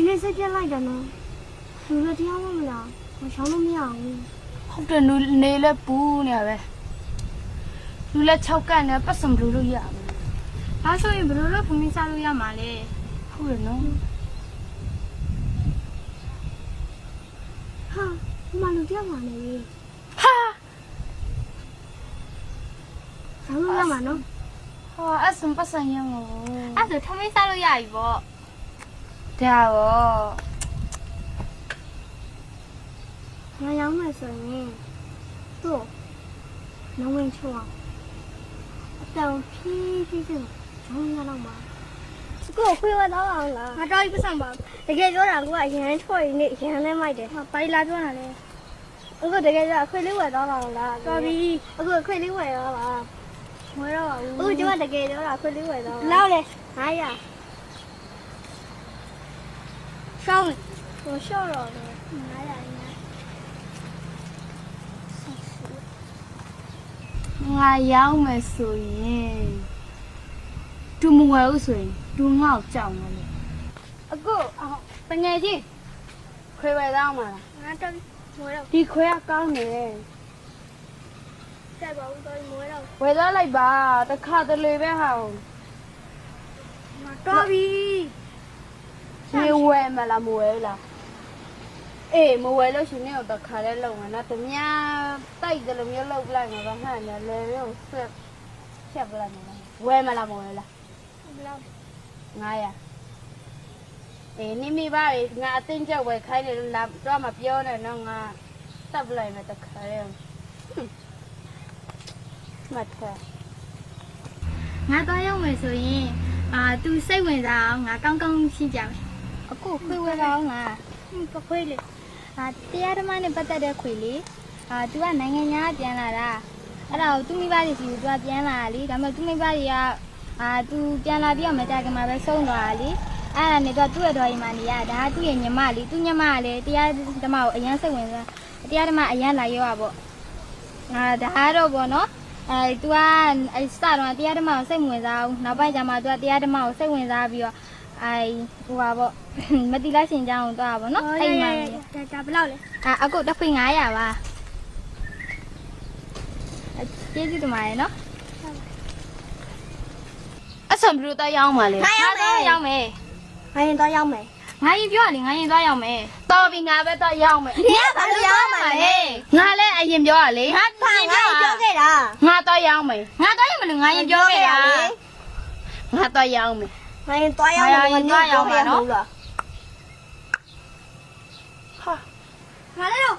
ဒီနေ့စိတ်ပြက်လိုက်တယ်နော်လူလည်းတရားမမလားမရှောင်းလို့မရဘူးဟုတ်တယ်နူနေလဲပူးနေရပဲလူလဲ6ကတ်နဲ့ပတ်စံဘလူးလို့ရပါမယ်ဒါဆိုရင်ဘယ်လိုလုပ်ဖမင်းစားလို့ရမှာလဲဟုတ်တယ်နော်ဟာဒီမှာလူတရားမှာနေပြီဟာဆောင်းလို့ရမှာနော်ဟာအစံပတ်စံရမို့အဲ့ဆိုထမင်းစားလို့ရပြီပေါ့ ဒါရောငါရောက်မယ်ဆိုရင်တို့နဝင်းချောအောင်အတောင်ဖြည်းဖြည်းချင်းဂျုံရတော့မှာကိုခွေးဝတော့အောင်လားငါတော့ပြဆောင်ပါတကယ်ပြောတာကိုကအရန်ချော်ရင်းနဲ့ရန်လဲမိုက်တယ်ဟာပိုင်လာပြောတာလေအခုတကယ်ပြောခွေးလေးဝယ်တော့အောင်လားတော်ပြီအခုခွေးလေးဝယ်တော့ပါဝယ်တော့ပါဘူးအခုကျမတကယ်ပြောတာခွေးလေးဝယ်တော့လောက်လေ900 ရှောင်းဟိုရှော့တော့တယ်900ရင်းငါရောက်မယ်ဆိုရင်သူမဝယ်ဘူးဆိုရင်သူငေါ့ကြောက်မှာလေအခုအော်တငယ်ချင်းခွေဝယ်သားမှာလားငါတော့မွေးတော့ဒီခွေကကောင်းတယ်ဆက်ပါဦးတော့မွေးတော့ဝယ်သားလိုက်ပါတခါတလေပဲဟာငါတော့ပြီ ဒီဝယ်မလားမဝယ်ဘူးလားအေးမဝယ်လို့ရှင်နေတော့တခါလဲလုံမှာနော်တမတိုက်တယ်လို့မျိုးလောက်လိုက်မှာပါဟဲ့လေလေမျိုးဆက်ချက်ပလိုက်မှာဝယ်မလားမဝယ်လားဘလောက်900အေးနိမိပါလေငါအတင်းချက်ဝယ်ခိုင်းတယ်လို့လာတော့မပြောနဲ့နော်ငါတပ်ပလိုက်မယ်တခါလဲမတ်တာငါတော့ရောက်မယ်ဆိုရင်အာ तू စိတ်ဝင်စားအောင်ငါကောင်းကောင်းရှင်းပြမယ် အခုခွေးဝယ်တော့ငါ ဟင်းပခွေးလေအာတရားဓမ္မနဲ့ပတ်သက်တဲ့ခွေလေးအာ तू ကနိုင်ငံညာကပြန်လာတာအဲ့ဒါကိုသူ့မိဘတွေစီကို तू ကပြန်လာတာလေဒါပေမဲ့သူ့မိဘတွေကအာ तू ပြန်လာပြီးတော့မကြခင်မှာပဲဆုံးသွားတာလေအဲ့ဒါနဲ့ तू ကသူ့ရဲ့တော်ရင်မှနေရဒါကသူ့ရဲ့ညီမလေးသူ့ညီမကလည်းတရားဓမ္မကိုအရန်စိတ်ဝင်စားတရားဓမ္မအရန်လာရောပါပေါ့ အာဒါကတော့ဗောနော်အဲ तू ကအဲစတော့တရားဓမ္မကိုစိတ်မဝင်စားဘူးနောက်ပိုင်းကျမှ तू ကတရားဓမ္မကိုစိတ်ဝင်စားပြီးတော့ အဲဟိုပါဗောမတိလိုက်ရှင်ကြောင်းတော့ဗောနော်အဲ့မှာဒါဘယ်လောက်လဲအာအခုတစ်ခွေ900ပါအဲကျေးဇူးတင်ပါတယ်နော်အဆံဘလူတော့ရောက်မှာလေငါရောက်မယ်ငါရင်တော့ရောက်မယ်ငါရင်ပြောရလေငါရင်တော့ရောက်မယ်တော်ပြီငါပဲတော့ရောက်မယ်ဒီကဘာလို့ရောက်မှာလဲငါလည်းအရင်ပြောရလေငါငါရင်ပြောခဲ့တာငါတော့ရောက်မယ်ငါတော့ရမလို့ငါရင်ပြောခဲ့တာငါတော့ရောက်မယ် ငါရင်တော့ရောက်မယ်ငါရင်သွားရောက်မယ်နော်ဟာငါလည်းတော့